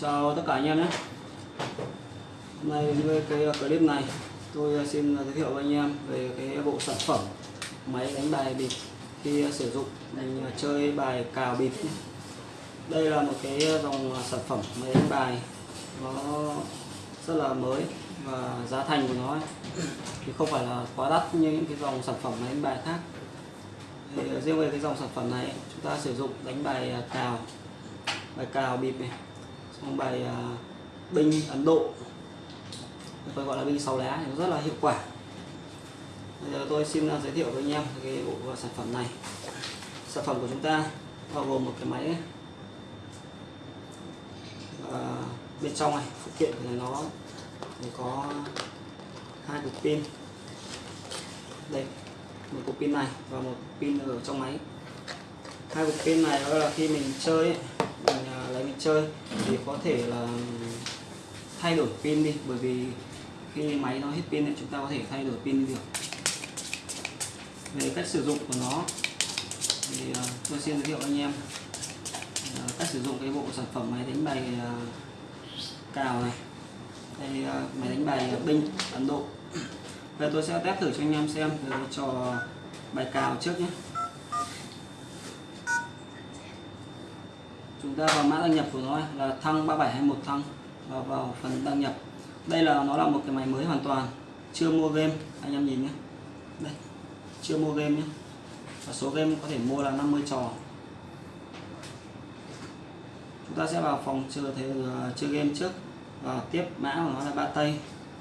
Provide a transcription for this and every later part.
Chào tất cả anh em nhé. Hôm nay với cái uh, clip này tôi uh, xin uh, giới thiệu với anh em về cái bộ sản phẩm máy đánh bài bịp khi sử dụng. Mình chơi bài cào bịp. Đây là một cái dòng sản phẩm máy đánh bài. Nó rất là mới và giá thành của nó ấy, thì không phải là quá đắt như những cái dòng sản phẩm máy đánh bài khác. Thì riêng về cái dòng sản phẩm này chúng ta sử dụng đánh bài cào bài cào bịp này trong bài à, binh Ấn Độ. Tôi gọi là binh sáu lá thì nó rất là hiệu quả. Bây giờ tôi xin à, giới thiệu với anh em cái bộ à, sản phẩm này. Sản phẩm của chúng ta bao gồm một cái máy à, bên trong này phụ kiện của nó thì có hai cục pin. Đây một cục pin này và một pin ở trong máy. Hai cục pin này đó là khi mình chơi ấy, mình à, mình chơi thì có thể là thay đổi pin đi, bởi vì khi máy nó hết pin thì chúng ta có thể thay đổi pin đi được. Về cách sử dụng của nó thì à, tôi xin giới thiệu anh em. À, cách sử dụng cái bộ sản phẩm máy đánh bài à, cào này. Đây máy đánh bài binh, Ấn Độ. Bây tôi sẽ test thử cho anh em xem về trò bài cào trước nhé. Chúng ta vào mã đăng nhập của nó là thăng 3721 thăng và vào phần đăng nhập. Đây là, nó là một cái máy mới hoàn toàn, chưa mua game, anh em nhìn nhé. Đây, chưa mua game nhé. Và số game có thể mua là 50 trò. Chúng ta sẽ vào phòng chơi, thế ờ, chơi game trước. Và tiếp mã của nó là ba tây.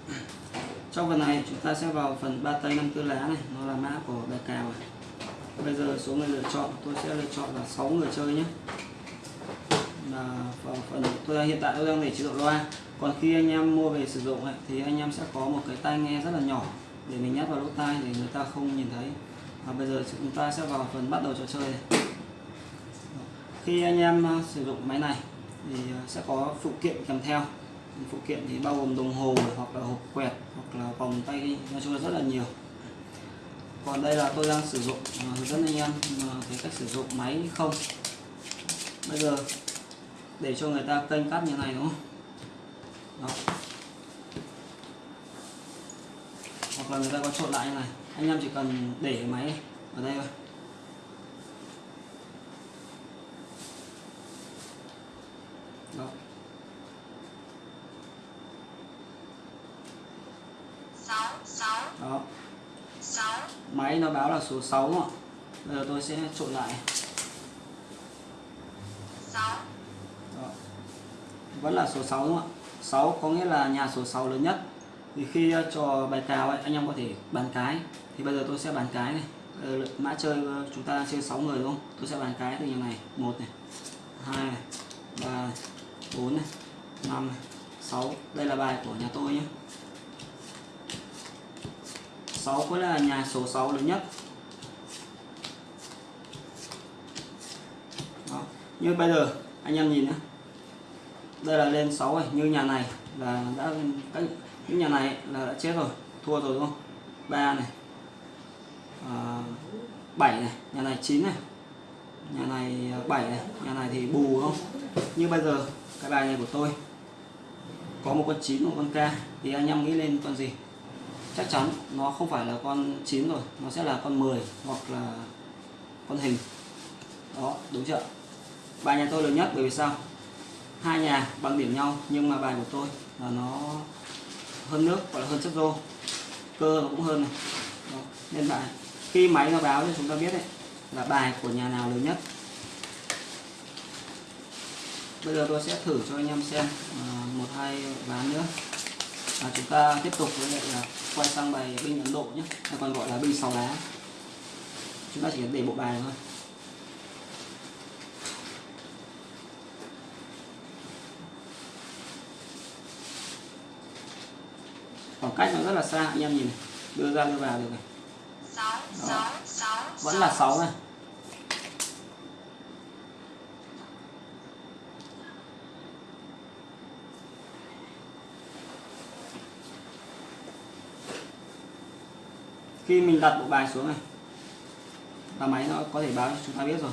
Trong phần này, chúng ta sẽ vào phần ba tây năm tư lá này, nó là mã của bài cào này. bây giờ số người lựa chọn, tôi sẽ lựa chọn là 6 người chơi nhé là phần tôi hiện tại tôi đang để chế độ loa. Còn khi anh em mua về sử dụng ấy, thì anh em sẽ có một cái tai nghe rất là nhỏ để mình nhét vào lỗ tai để người ta không nhìn thấy. Và bây giờ chúng ta sẽ vào phần bắt đầu trò chơi. Này. khi anh em ờ, sử dụng máy này thì ờ, sẽ có phụ kiện kèm theo. Phụ kiện thì bao gồm đồng hồ hoặc là hộp quẹt hoặc là vòng tay nói chung là rất là nhiều. Còn đây là tôi đang sử dụng ờ, hướng dẫn anh em cái cách sử dụng máy không. Bây giờ để cho người ta kênh cắt như này đúng không? Đó. Hoặc là người ta có trộn lại như này. Anh em chỉ cần để máy ở đây thôi. Đó. Đó. Máy nó báo là số 6 đúng không bây giờ tôi sẽ trộn lại. Đó vẫn là số 6 đúng không ạ. 6 có nghĩa là nhà số 6 lớn nhất. Thì khi ờ, trò bài cào ấy, anh em có thể bàn cái. Thì bây giờ tôi sẽ bàn cái này. Ờ, mã chơi ờ, chúng ta chơi 6 người đúng không? Tôi sẽ bàn cái từ nhà này. Một này hai này ba này bốn này năm này sáu. Đây là bài của nhà tôi nhé. 6 có là nhà số 6 lớn nhất. Đó. như bây giờ anh em nhìn nhé đây là lên 6 rồi như nhà này là đã các những nhà này là đã chết rồi thua rồi đúng không? Ba này. À, 7 này nhà này 9 này. Nhà này à, 7 này nhà này thì bù đúng không? Như bây giờ cái bài này của tôi có một con 9 một con K thì anh em nghĩ lên con gì? Chắc chắn nó không phải là con 9 rồi nó sẽ là con 10 hoặc là con hình. Đó đúng chưa bài nhà tôi lớn nhất bởi vì sao? Hai nhà bằng điểm nhau nhưng mà bài của tôi là nó hơn nước gọi là hơn chất rô. Cơ nó cũng hơn này. Đó. nên bài khi máy nó báo cho chúng ta biết đấy là bài của nhà nào lớn nhất. Bây giờ tôi sẽ thử cho anh em xem à, một hai ván nữa. Và chúng ta tiếp tục với lại là quay sang bài binh Ấn Độ nhé. Hay còn gọi là binh sáu lá. Chúng ta chỉ cần để bộ bài thôi. Cách nó rất là xa anh em nhìn đưa ra đưa vào được này. Đó. vẫn là 6 này. Khi mình đặt bộ bài xuống này là máy nó có thể báo cho chúng ta biết rồi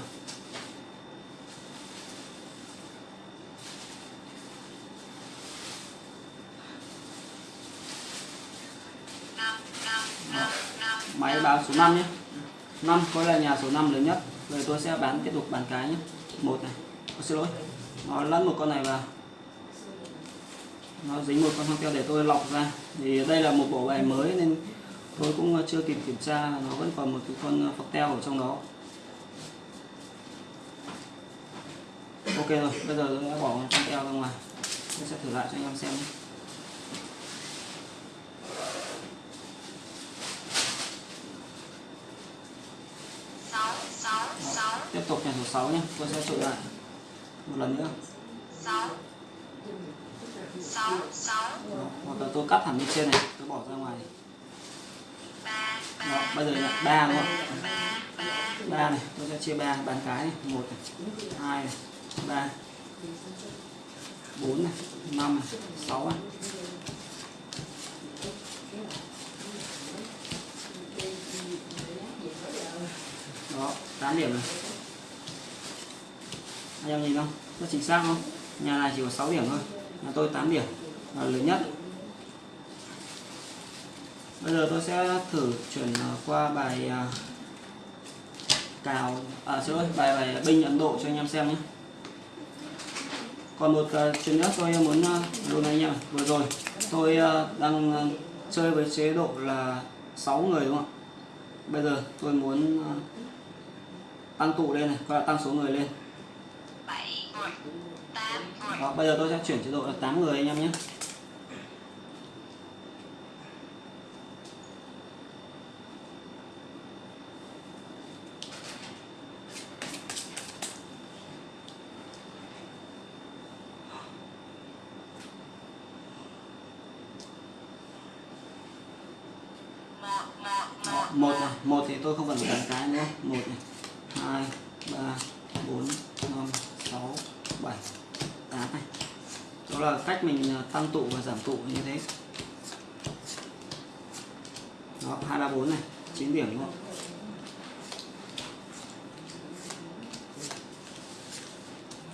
báo số 5 nhé. 5 có là nhà số 5 lớn nhất. Rồi tôi sẽ bán tiếp tục bán cái nhé. Một này. Tôi xin lỗi. Nó lẫn một con này vào. Nó dính một con hoang teo để tôi lọc ra. Thì đây là một bộ bài mới nên tôi cũng chưa kịp kiểm tra. Nó vẫn còn một cái con ờ, phong teo ở trong đó. Ok rồi. Bây giờ tôi đã bỏ con teo ra ngoài. Tôi sẽ thử lại cho anh em xem nhé. sáu sáu sáu tiếp tục nhà số 6 nhé tôi sẽ trộn lại. Một lần nữa. Sáu. Sáu sáu. Đó, hoặc là tôi cắt hẳn bên trên này tôi bỏ ra ngoài. Ba Đó, ba bây giờ là ba đúng không? ba ba. Ba này tôi sẽ chia ba bán cái này. Một này hai này ba bốn này năm này sáu này. Đó 8 điểm này anh em nhìn không? Rất chính xác không? Nhà này chỉ có 6 điểm thôi. Nhà tôi 8 điểm. Là lớn nhất. Bây giờ tôi sẽ thử chuyển ờ, qua bài à, cào à xin lỗi bài bài binh Ấn Độ cho anh em xem nhé. Còn một uh, chuyện nữa tôi muốn uh, luôn anh em vừa rồi tôi đang chơi với chế độ là 6 người đúng không ạ? Bây giờ tôi muốn tăng tụ lên này gọi là tăng số người lên bảy người tám người đó bây giờ tôi sẽ chuyển chế độ là 8 người anh em nhé. Một một một này một thì tôi không cần phải cái nữa. Một này, hai, ba, bốn năm sáu bảy tám này đó là cách mình ờ, tăng tụ và giảm tụ như thế. Đó hai ba bốn này 9 điểm đúng không?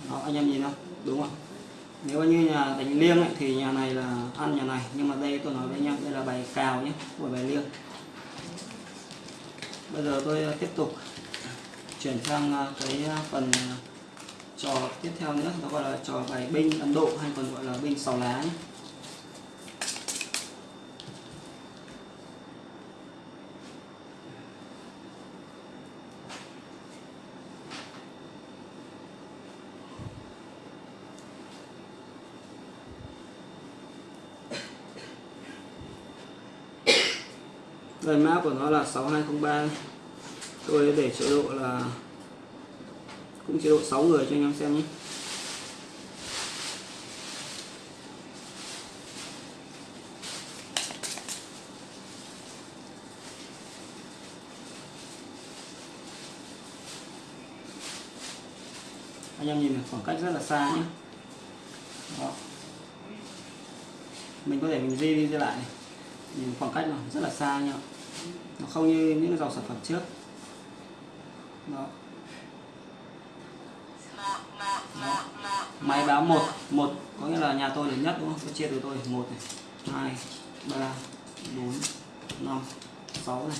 Đó anh em nhìn không đúng không nếu như nhà đánh liêng ấy, thì nhà này là ăn nhà này nhưng mà đây tôi nói với anh em đây là bài cào nhé của bài liêng. Bây giờ tôi ờ, tiếp tục chuyển sang ờ, cái phần trò tiếp theo nữa, nó gọi là trò bài binh Ấn Độ hay còn gọi là binh sáu lá. Nhé Lời mã của nó là 6203 Tôi để chế độ là cũng chế độ 6 người cho anh em xem nhé anh em nhìn khoảng cách rất là xa nhé Đó. mình có thể mình di đi di lại này. nhìn khoảng cách nó rất là xa nhá nó không như những dòng sản phẩm trước Đó. một một một một máy báo một một, có nghĩa là nhà tôi lớn nhất đúng không? Tôi chia từ tôi, một này, hai, ba, bốn, năm, sáu này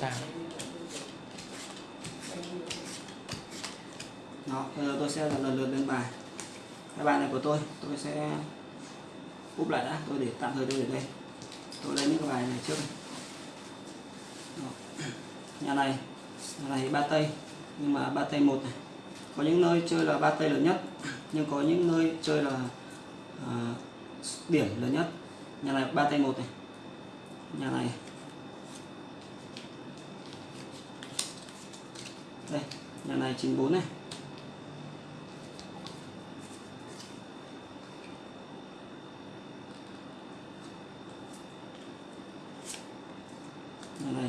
tám đó bây giờ tôi sẽ lần lượt lên bài. Cái bài này của tôi tôi sẽ úp lại đã tôi để tạm thời tôi để đây. Tôi lấy những cái bài này trước nhà này nhà này ba tây nhưng mà ba tây một này. Có những nơi chơi là ba tây lớn nhất nhưng có những nơi chơi là à, điểm lớn nhất. Nhà này ba tây một này. Nhà này. Đây nhà này chín bốn này.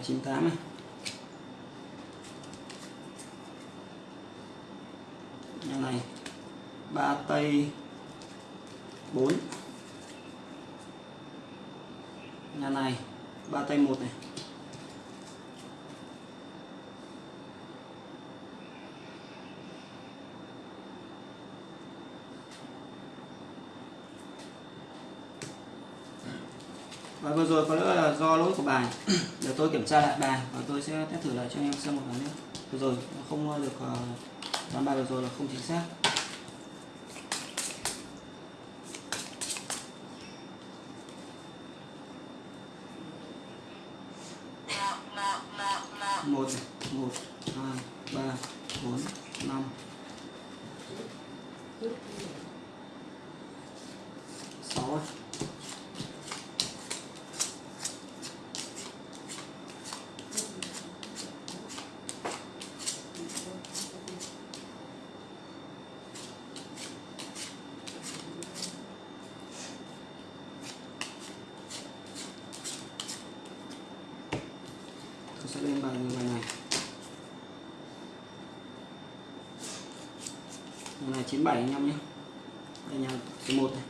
98 này. Nhà này ba tây 4 nhà này ba tay một này. Và vừa rồi có lẽ là do lỗi của bài. Để tôi kiểm tra lại bài và tôi sẽ test thử lại cho anh em xem một lần nữa vừa rồi không được ờ, đoán bài vừa rồi là không chính xác. Một một hai ba bốn năm sáu này. tôi sẽ lên bài bài này. Nhà này 97 anh em nhé. Đây nhà số 1 này.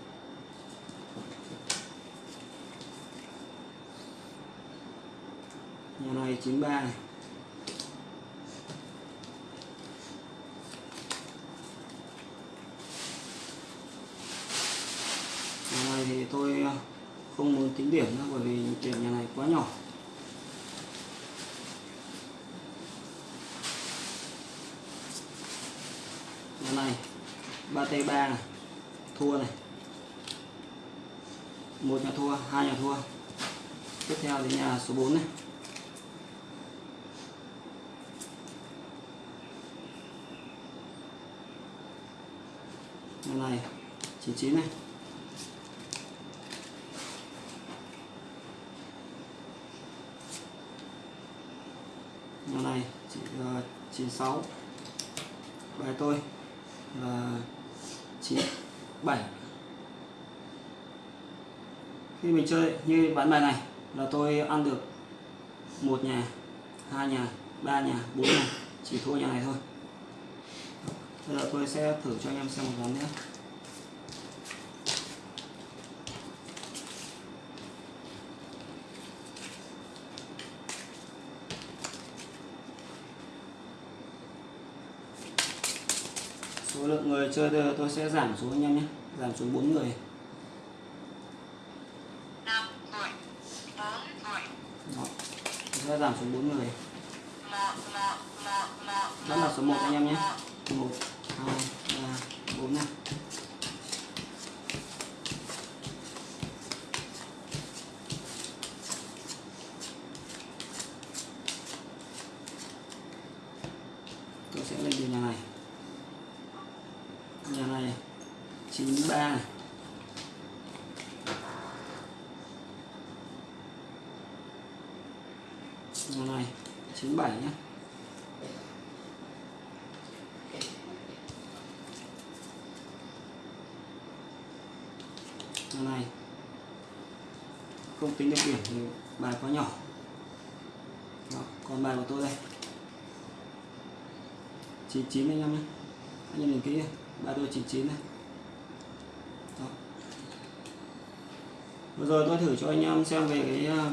Nhà này 93 này. Nhà này thì tôi không muốn tính điểm nữa bởi vì tiền nhà này quá nhỏ nhà này ba t ba này. Thua này. Một nhà thua hai nhà thua. Tiếp theo đến nhà số 4 này. Nhà này 99 này. Nhà này chỉ uh, 96 bài tôi là 97 khi mình chơi như bán bài này là tôi ăn được một nhà, hai nhà, ba nhà, bốn nhà, chỉ thua nhà này thôi. Bây giờ tôi sẽ thử cho anh em xem một ván nữa lượng người chơi tôi, sẽ giảm xuống anh em nhé. Giảm xuống 4 người. Đó. Tôi sẽ giảm xuống 4 người. Vẫn là số 1 anh em nhé. 1 2 3 4 này. Tôi sẽ lên từ nhà này nhà này 93 này. Nhà này 97 nhé nhà này. Không tính được điểm thì bài quá nhỏ. Đó, còn bài của tôi đây. 99 anh em nhé anh em nhìn kỹ ba đôi chín chín này Đó. vừa rồi tôi thử cho anh em xem về cái à,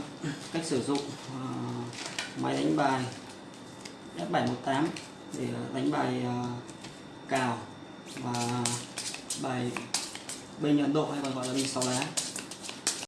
cách sử dụng à, máy đánh bài F718 để đánh bài à, cào và bài bên Ấn Độ hay còn gọi là bình sáu lá